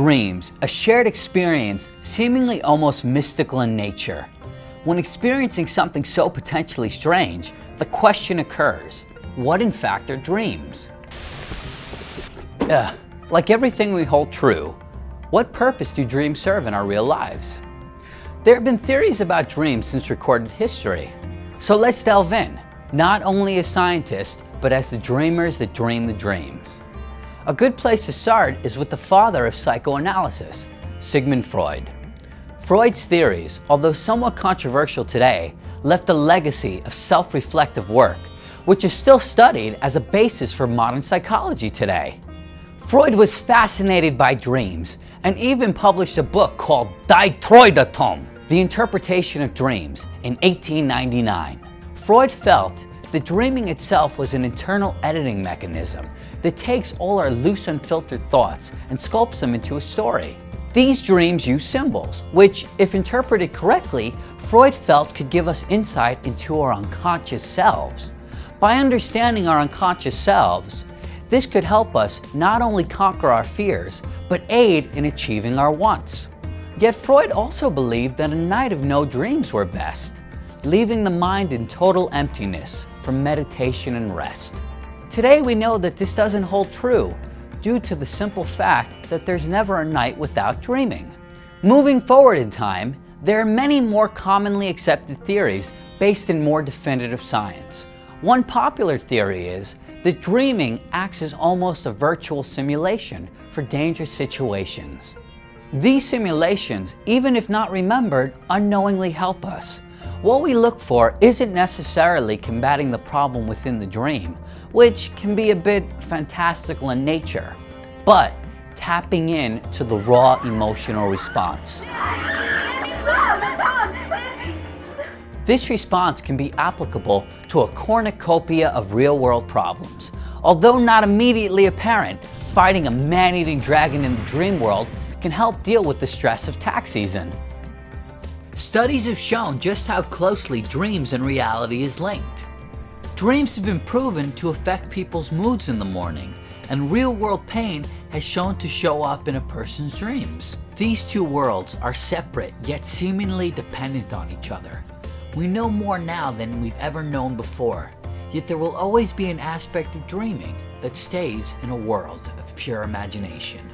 dreams, a shared experience seemingly almost mystical in nature. When experiencing something so potentially strange, the question occurs, what in fact are dreams? Ugh, like everything we hold true, what purpose do dreams serve in our real lives? There have been theories about dreams since recorded history. So let's delve in, not only as scientists, but as the dreamers that dream the dreams. A good place to start is with the father of psychoanalysis, Sigmund Freud. Freud's theories, although somewhat controversial today, left a legacy of self-reflective work, which is still studied as a basis for modern psychology today. Freud was fascinated by dreams and even published a book called Die Traumdeutung, The Interpretation of Dreams, in 1899. Freud felt that dreaming itself was an internal editing mechanism that takes all our loose unfiltered thoughts and sculpts them into a story. These dreams use symbols, which, if interpreted correctly, Freud felt could give us insight into our unconscious selves. By understanding our unconscious selves, this could help us not only conquer our fears, but aid in achieving our wants. Yet Freud also believed that a night of no dreams were best, leaving the mind in total emptiness for meditation and rest. Today we know that this doesn't hold true due to the simple fact that there's never a night without dreaming. Moving forward in time, there are many more commonly accepted theories based in more definitive science. One popular theory is that dreaming acts as almost a virtual simulation for dangerous situations. These simulations, even if not remembered, unknowingly help us. What we look for isn't necessarily combating the problem within the dream, which can be a bit fantastical in nature, but tapping in to the raw emotional response. This response can be applicable to a cornucopia of real-world problems. Although not immediately apparent, fighting a man-eating dragon in the dream world can help deal with the stress of tax season. Studies have shown just how closely dreams and reality is linked. Dreams have been proven to affect people's moods in the morning, and real-world pain has shown to show up in a person's dreams. These two worlds are separate yet seemingly dependent on each other. We know more now than we've ever known before, yet there will always be an aspect of dreaming that stays in a world of pure imagination.